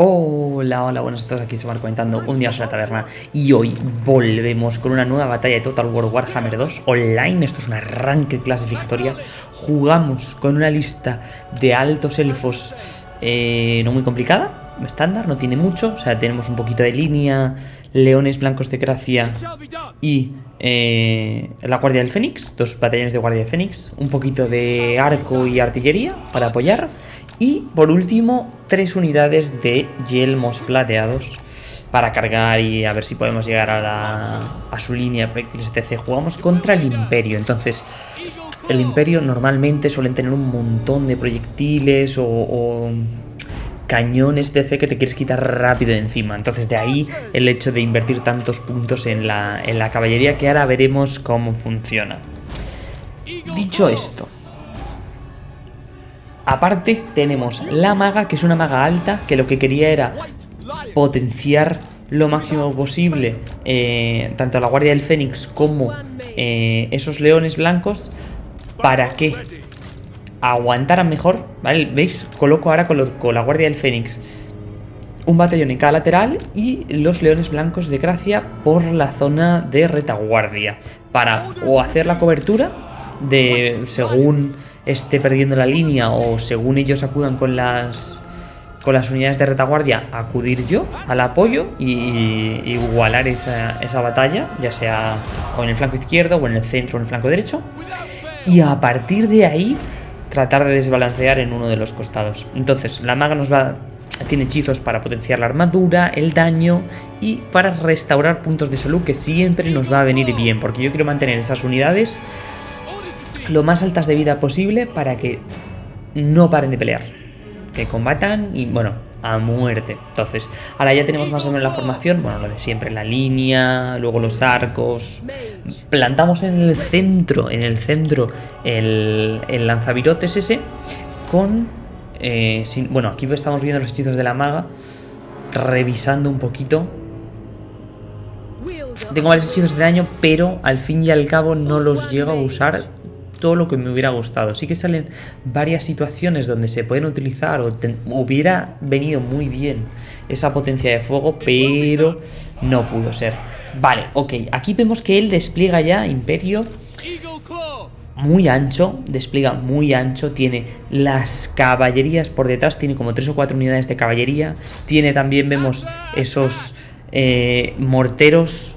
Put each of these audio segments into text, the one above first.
Hola, hola, buenas a todos, aquí se van comentando un día en la taberna. Y hoy volvemos con una nueva batalla de Total War Warhammer 2 online, esto es un arranque clasificatoria, jugamos con una lista de altos elfos eh, no muy complicada, estándar, no tiene mucho, o sea, tenemos un poquito de línea, leones blancos de gracia y eh, la Guardia del Fénix, dos batallones de Guardia del Fénix, un poquito de arco y artillería para apoyar y por último, tres unidades de yelmos plateados para cargar y a ver si podemos llegar a, su línea de proyectiles, etc. Jugamos contra el Imperio, entonces el Imperio normalmente suelen tener un montón de proyectiles o, cañones etc. que te quieres quitar rápido de encima. Entonces de ahí el hecho de invertir tantos puntos en la, en la caballería que ahora veremos cómo funciona. Dicho esto, Aparte tenemos la maga, que es una maga alta, que lo que quería era potenciar lo máximo posible eh, tanto la Guardia del Fénix como eh, esos leones blancos para que aguantaran mejor, ¿vale? ¿Veis? Coloco ahora con la Guardia del Fénix un batallón en cada lateral y los leones blancos de gracia por la zona de retaguardia para o hacer la cobertura de según esté perdiendo la línea o según ellos acudan con las con las unidades de retaguardia, acudir yo al apoyo y, igualar esa, esa, batalla, ya sea o en el flanco izquierdo o en el centro o en el flanco derecho. Y a partir de ahí tratar de desbalancear en uno de los costados. Entonces, la maga nos va tiene hechizos para potenciar la armadura, el daño y para restaurar puntos de salud que siempre nos va a venir bien, porque yo quiero mantener esas unidades lo más altas de vida posible para que no paren de pelear. Que combatan y, bueno, a muerte. Entonces, ahora ya tenemos más o menos la formación, bueno, lo de siempre, la línea, luego los arcos. Plantamos en el centro, en el centro, el, el lanzavirotes ese con... Eh, bueno, aquí estamos viendo los hechizos de la maga, revisando un poquito. Tengo varios hechizos de daño, pero al fin y al cabo no los llego a usar todo lo que me hubiera gustado. Sí que salen varias situaciones donde se pueden utilizar o hubiera venido muy bien esa potencia de fuego, pero no pudo ser. Vale, ok, aquí vemos que él despliega ya Imperio muy ancho, despliega muy ancho, tiene las caballerías por detrás, tiene como tres o cuatro unidades de caballería, tiene también, vemos esos eh, morteros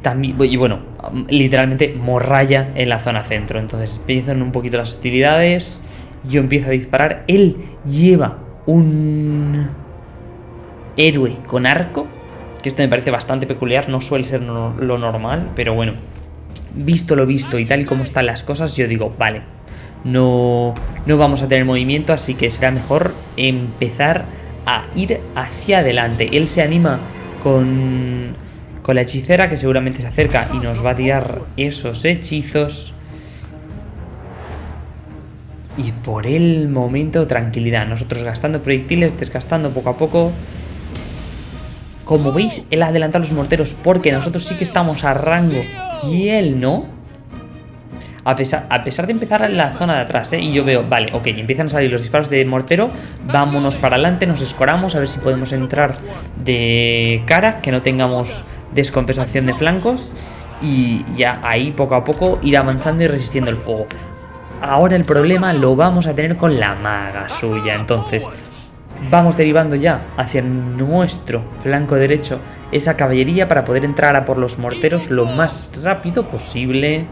también, y bueno, literalmente morralla en la zona centro. Entonces empiezan un poquito las hostilidades. Yo empiezo a disparar. Él lleva un héroe con arco. Que esto me parece bastante peculiar. No suele ser lo normal. Pero bueno. Visto lo visto y tal y como están las cosas, yo digo, vale. No, no vamos a tener movimiento. Así que será mejor empezar a ir hacia adelante. Él se anima con con la hechicera que seguramente se acerca y nos va a tirar esos hechizos. Y por el momento tranquilidad. Nosotros gastando proyectiles, desgastando poco a poco. Como veis, él adelanta los morteros porque nosotros sí que estamos a rango y él no. A pesar, a pesar de empezar en la zona de atrás, ¿eh? Y yo veo, vale, ok, empiezan a salir los disparos de mortero. Vámonos para adelante, nos escoramos, a ver si podemos entrar de cara, que no tengamos descompensación de flancos y ya ahí poco a poco ir avanzando y resistiendo el fuego. Ahora el problema lo vamos a tener con la maga suya, entonces vamos derivando ya hacia nuestro flanco derecho esa caballería para poder entrar a por los morteros lo más rápido posible.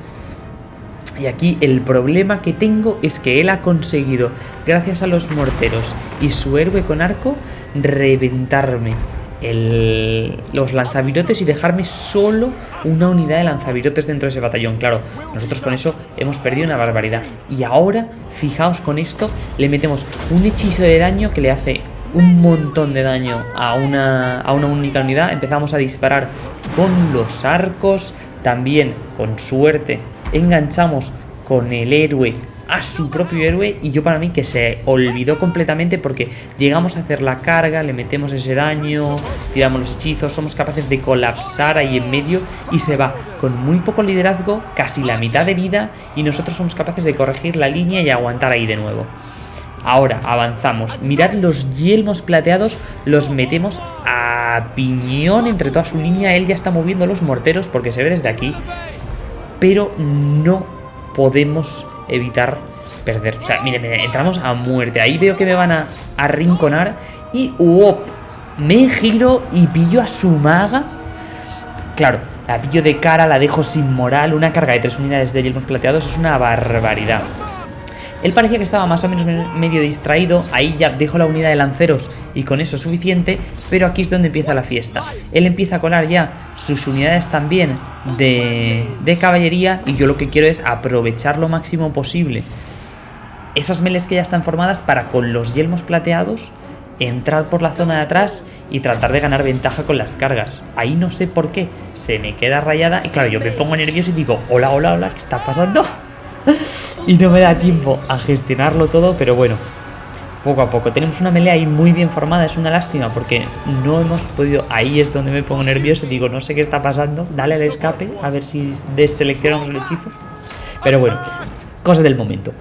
Y aquí el problema que tengo es que él ha conseguido, gracias a los morteros y su héroe con arco, reventarme los lanzavirotes y dejarme solo una unidad de lanzavirotes dentro de ese batallón. Claro, nosotros con eso hemos perdido una barbaridad. Y ahora, fijaos con esto, le metemos un hechizo de daño que le hace un montón de daño a una, a una única unidad. Empezamos a disparar con los arcos, también con suerte enganchamos con el héroe a su propio héroe y yo para mí que se olvidó completamente porque llegamos a hacer la carga, le metemos ese daño, tiramos los hechizos, somos capaces de colapsar ahí en medio y se va con muy poco liderazgo, casi la mitad de vida y nosotros somos capaces de corregir la línea y aguantar ahí de nuevo. Ahora, avanzamos. Mirad los yelmos plateados, los metemos a piñón entre toda su línea. Él ya está moviendo los morteros porque se ve desde aquí. Pero no podemos evitar perder. O sea, miren, entramos a muerte. Ahí veo que me van a arrinconar. Y. Me giro y pillo a su maga. Claro, la pillo de cara, la dejo sin moral. Una carga de tres unidades de yelmos plateados es una barbaridad. Él parecía que estaba más o menos medio distraído, ahí ya dejo la unidad de lanceros y con eso es suficiente, pero aquí es donde empieza la fiesta. Él empieza a colar ya sus unidades también de, de caballería y yo lo que quiero es aprovechar lo máximo posible esas meles que ya están formadas para con los yelmos plateados entrar por la zona de atrás y tratar de ganar ventaja con las cargas. Ahí no sé por qué, se me queda rayada y claro, yo me pongo nervioso y digo, hola, hola, hola, ¿qué está pasando? Y no me da tiempo a gestionarlo todo, pero bueno, poco a poco. Tenemos una melee ahí muy bien formada, es una lástima porque no hemos podido... Ahí es donde me pongo nervioso, digo, no sé qué está pasando, dale al escape, a ver si deseleccionamos el hechizo. Pero bueno, cosas del momento.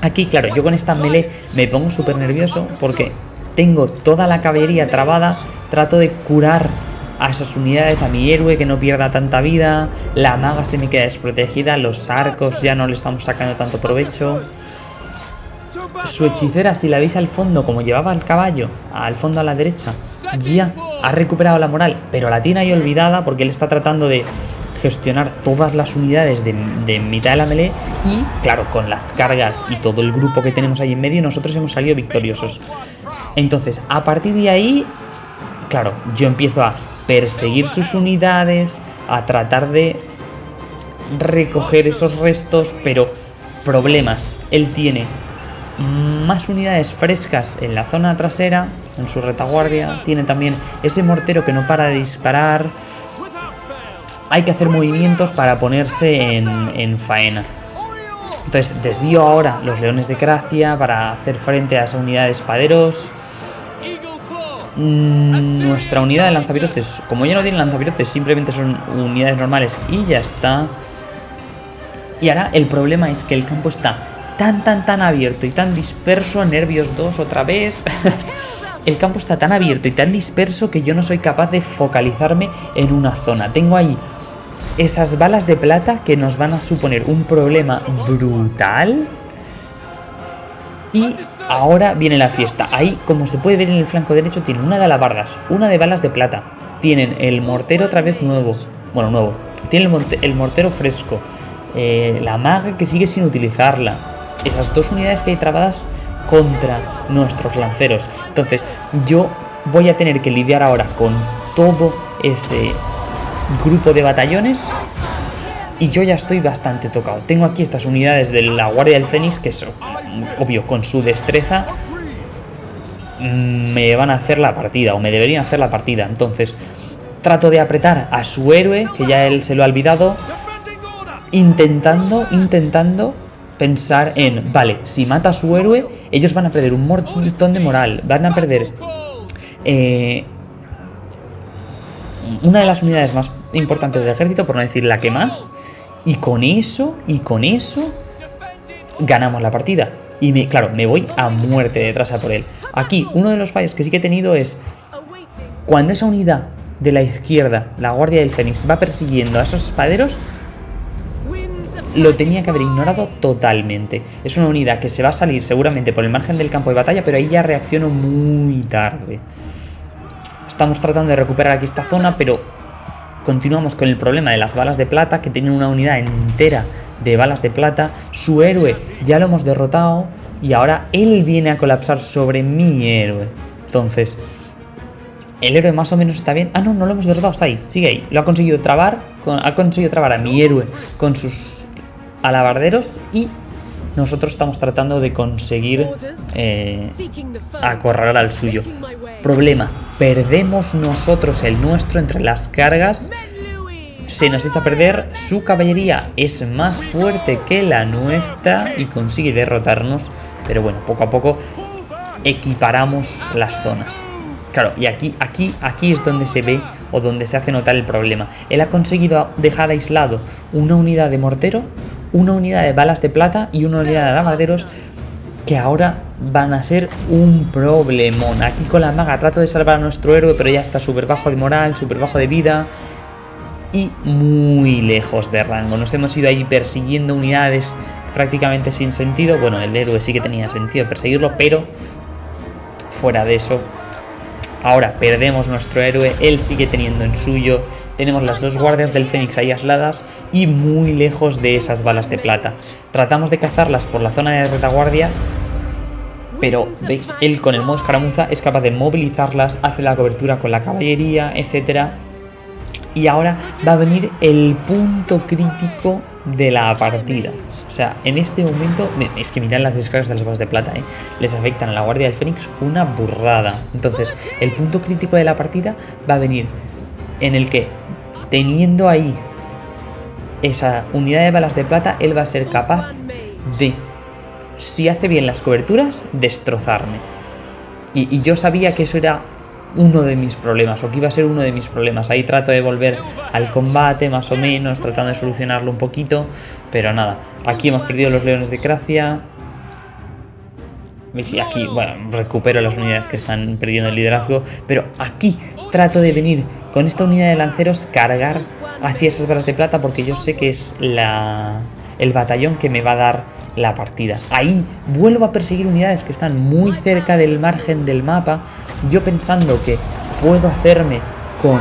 Aquí, claro, yo con esta melee me pongo súper nervioso porque tengo toda la caballería trabada, trato de curar a esas unidades, a mi héroe que no pierda tanta vida, la maga se me queda desprotegida, los arcos ya no le estamos sacando tanto provecho. Su hechicera, si la veis al fondo, como llevaba el caballo, al fondo a la derecha, ya ha recuperado la moral, pero la tiene ahí olvidada porque él está tratando de gestionar todas las unidades de, mitad de la melee y, claro, con las cargas y todo el grupo que tenemos ahí en medio, nosotros hemos salido victoriosos. Entonces, a partir de ahí, claro, yo empiezo a perseguir sus unidades, a tratar de recoger esos restos, pero problemas. Él tiene más unidades frescas en la zona trasera, en su retaguardia, tiene también ese mortero que no para de disparar, hay que hacer movimientos para ponerse en, faena. Entonces desvío ahora los leones de Gracia para hacer frente a esa unidad de espaderos. Mm, nuestra unidad de lanzapirotes, como ya no tiene lanzapirotes, simplemente son unidades normales y ya está. Y ahora el problema es que el campo está tan, tan, tan abierto y tan disperso. Nervios 2 otra vez. el campo está tan abierto y tan disperso que yo no soy capaz de focalizarme en una zona. Tengo ahí esas balas de plata que nos van a suponer un problema brutal. Y ahora viene la fiesta. Ahí, como se puede ver en el flanco derecho, tienen una de alabardas, una de balas de plata. Tienen el mortero otra vez nuevo. Bueno, nuevo. Tienen el, mortero fresco. Eh, la maga que sigue sin utilizarla. Esas dos unidades que hay trabadas contra nuestros lanceros. Entonces, yo voy a tener que lidiar ahora con todo ese grupo de batallones y yo ya estoy bastante tocado. Tengo aquí estas unidades de la Guardia del Fénix que son, obvio, con su destreza mm, me van a hacer la partida o me deberían hacer la partida. Entonces trato de apretar a su héroe, que ya él se lo ha olvidado, intentando, intentando pensar en, vale, si mata a su héroe, ellos van a perder un montón de moral, van a perder eh, una de las unidades más importantes del ejército, por no decir la que más. Y con eso, y con eso, ganamos la partida. Y me, claro, me voy a muerte detrás a por él. Aquí, uno de los fallos que sí que he tenido es... Cuando esa unidad de la izquierda, la Guardia del Fénix, va persiguiendo a esos espaderos, lo tenía que haber ignorado totalmente. Es una unidad que se va a salir seguramente por el margen del campo de batalla, pero ahí ya reacciono muy tarde. Estamos tratando de recuperar aquí esta zona, pero continuamos con el problema de las balas de plata, que tienen una unidad entera de balas de plata. Su héroe ya lo hemos derrotado y ahora él viene a colapsar sobre mi héroe. Entonces, el héroe más o menos está bien. Ah, no, no lo hemos derrotado, está ahí, sigue ahí. Lo ha conseguido trabar, ha conseguido trabar a mi héroe con sus alabarderos y nosotros estamos tratando de conseguir eh, acorralar al suyo. Problema, perdemos nosotros el nuestro entre las cargas. Se nos echa a perder, su caballería es más fuerte que la nuestra y consigue derrotarnos. Pero bueno, poco a poco equiparamos las zonas. Claro, y aquí, aquí, aquí es donde se ve o donde se hace notar el problema. Él ha conseguido dejar aislado una unidad de mortero, una unidad de balas de plata y una unidad de alabarderos que ahora van a ser un problemón. Aquí con la maga trato de salvar a nuestro héroe, pero ya está súper bajo de moral, súper bajo de vida y muy lejos de rango. Nos hemos ido ahí persiguiendo unidades prácticamente sin sentido. Bueno, el héroe sí que tenía sentido perseguirlo, pero fuera de eso. Ahora perdemos nuestro héroe, él sigue teniendo en suyo. Tenemos las dos guardias del Fénix ahí aisladas y muy lejos de esas balas de plata. Tratamos de cazarlas por la zona de retaguardia, pero veis, él con el modo escaramuza es capaz de movilizarlas, hace la cobertura con la caballería, etcétera. Y ahora va a venir el punto crítico de la partida. O sea, en este momento, es que miran las descargas de las balas de plata, ¿eh? les afectan a la Guardia del Fénix una burrada. Entonces, el punto crítico de la partida va a venir en el que, teniendo ahí esa unidad de balas de plata, él va a ser capaz de, si hace bien las coberturas, destrozarme. Y, yo sabía que eso era uno de mis problemas, o que iba a ser uno de mis problemas. Ahí trato de volver al combate, más o menos, tratando de solucionarlo un poquito, pero nada. Aquí hemos perdido los leones de Gracia. Y aquí, bueno, recupero las unidades que están perdiendo el liderazgo, pero aquí trato de venir con esta unidad de lanceros, cargar hacia esas balas de plata, porque yo sé que es la, el batallón que me va a dar la partida. Ahí vuelvo a perseguir unidades que están muy cerca del margen del mapa, yo pensando que puedo hacerme con,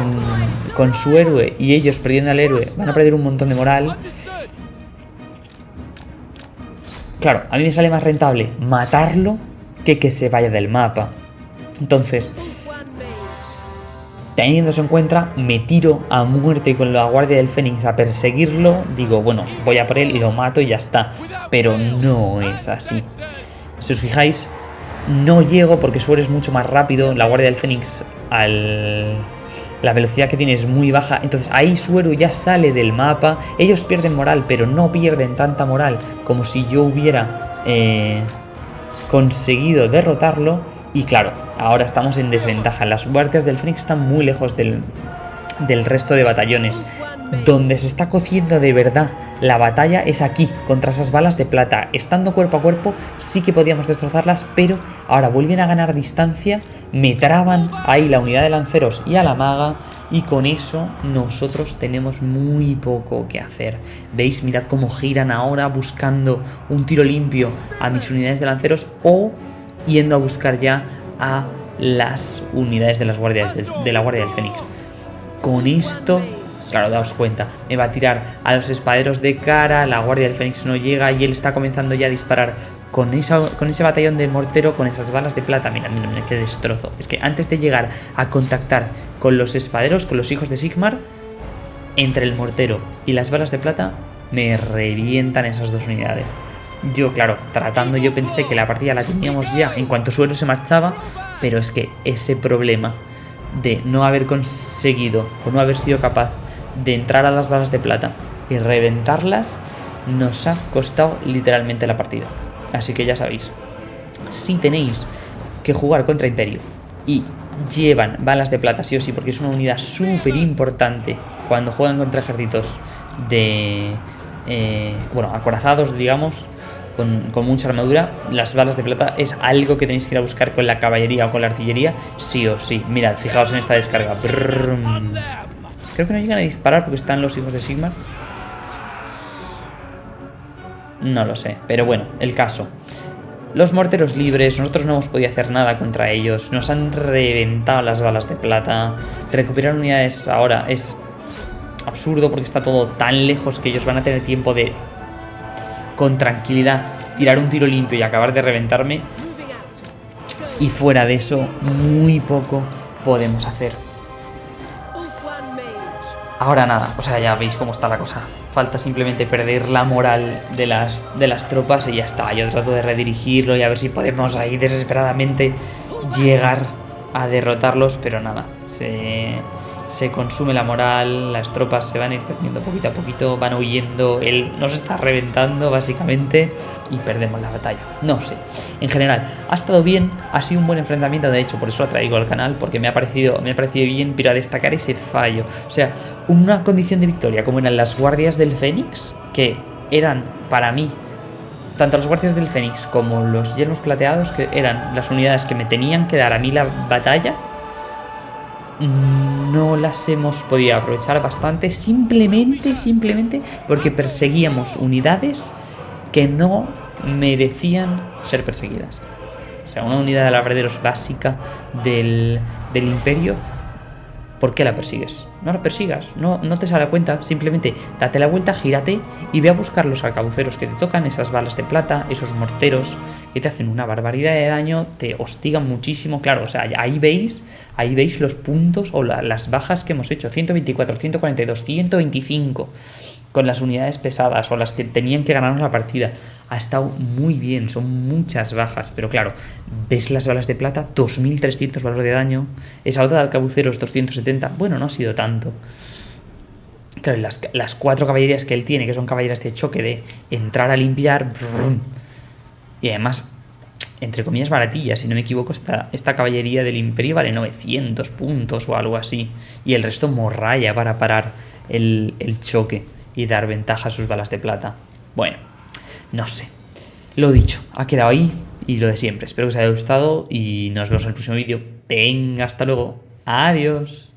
con su héroe y ellos perdiendo al héroe van a perder un montón de moral. Claro, a mí me sale más rentable matarlo que que se vaya del mapa. Entonces, Teniendo en cuenta, me tiro a muerte con la Guardia del Fénix a perseguirlo. Digo, bueno, voy a por él y lo mato y ya está. Pero no es así. Si os fijáis, no llego porque su es mucho más rápido. La Guardia del Fénix, al... la velocidad que tiene es muy baja. Entonces ahí Suero ya sale del mapa. Ellos pierden moral, pero no pierden tanta moral como si yo hubiera eh, conseguido derrotarlo. Y claro, ahora estamos en desventaja. Las guardias del Fénix están muy lejos del, del resto de batallones. Donde se está cociendo de verdad la batalla es aquí, contra esas balas de plata. Estando cuerpo a cuerpo sí que podíamos destrozarlas, pero ahora vuelven a ganar distancia, me traban ahí la unidad de lanceros y a la maga, y con eso nosotros tenemos muy poco que hacer. ¿Veis? Mirad cómo giran ahora buscando un tiro limpio a mis unidades de lanceros o yendo a buscar ya a las unidades de, las guardias de, la Guardia del Fénix. Con esto, claro, daos cuenta, me va a tirar a los espaderos de cara, la Guardia del Fénix no llega y él está comenzando ya a disparar con, con ese batallón de mortero, con esas balas de plata. Mira, mira, mira, qué destrozo. Es que antes de llegar a contactar con los espaderos, con los hijos de Sigmar, entre el mortero y las balas de plata, me revientan esas dos unidades. Yo, claro, tratando yo pensé que la partida la teníamos ya en cuanto suelo se marchaba, pero es que ese problema de no haber conseguido o no haber sido capaz de entrar a las balas de plata y reventarlas nos ha costado literalmente la partida. Así que ya sabéis, si tenéis que jugar contra Imperio y llevan balas de plata sí o sí porque es una unidad súper importante cuando juegan contra ejércitos de... Eh, bueno, acorazados, digamos, con, mucha armadura, las balas de plata es algo que tenéis que ir a buscar con la caballería o con la artillería, sí o sí. Mirad, fijaos en esta descarga. Creo que no llegan a disparar porque están los hijos de Sigmar. No lo sé, pero bueno, el caso. Los morteros libres, nosotros no hemos podido hacer nada contra ellos, nos han reventado las balas de plata. Recuperar unidades ahora es absurdo porque está todo tan lejos que ellos van a tener tiempo de con tranquilidad, tirar un tiro limpio y acabar de reventarme. Y fuera de eso, muy poco podemos hacer. Ahora nada, o sea, ya veis cómo está la cosa. Falta simplemente perder la moral de las, de las tropas y ya está. Yo trato de redirigirlo y a ver si podemos ahí desesperadamente llegar a derrotarlos, pero nada. Se, se consume la moral, las tropas se van a ir perdiendo poquito a poquito, van huyendo, él nos está reventando básicamente y perdemos la batalla. No sé, en general, ha estado bien, ha sido un buen enfrentamiento, de hecho, por eso lo traigo al canal, porque me ha parecido, me ha parecido bien, pero a destacar ese fallo. O sea, una condición de victoria como eran las guardias del Fénix, que eran para mí tanto los guardias del Fénix como los yelmos plateados, que eran las unidades que me tenían que dar a mí la batalla, no las hemos podido aprovechar bastante simplemente, simplemente porque perseguíamos unidades que no merecían ser perseguidas. O sea, una unidad de labraderos básica del, del imperio ¿Por qué la persigues? No la persigas, no, no te sale a cuenta, simplemente date la vuelta, gírate y ve a buscar los arcabuceros que te tocan, esas balas de plata, esos morteros que te hacen una barbaridad de daño, te hostigan muchísimo, claro, o sea, ahí veis, ahí veis los puntos o las bajas que hemos hecho, 124, 142, 125 con las unidades pesadas o las que tenían que ganarnos la partida. Ha estado muy bien, son muchas bajas, pero claro, ves las balas de plata, 2300 valor de daño, esa otra de arcabuceros 270, bueno, no ha sido tanto. Claro, las, las cuatro caballerías que él tiene, que son caballerías de choque, de entrar a limpiar, y además, entre comillas, baratillas, si no me equivoco, esta, esta caballería del imperio vale 900 puntos o algo así, y el resto morralla para parar el, el choque y dar ventaja a sus balas de plata. Bueno, no sé. Lo dicho, ha quedado ahí y lo de siempre. Espero que os haya gustado y nos vemos en el próximo vídeo. Venga, hasta luego. Adiós.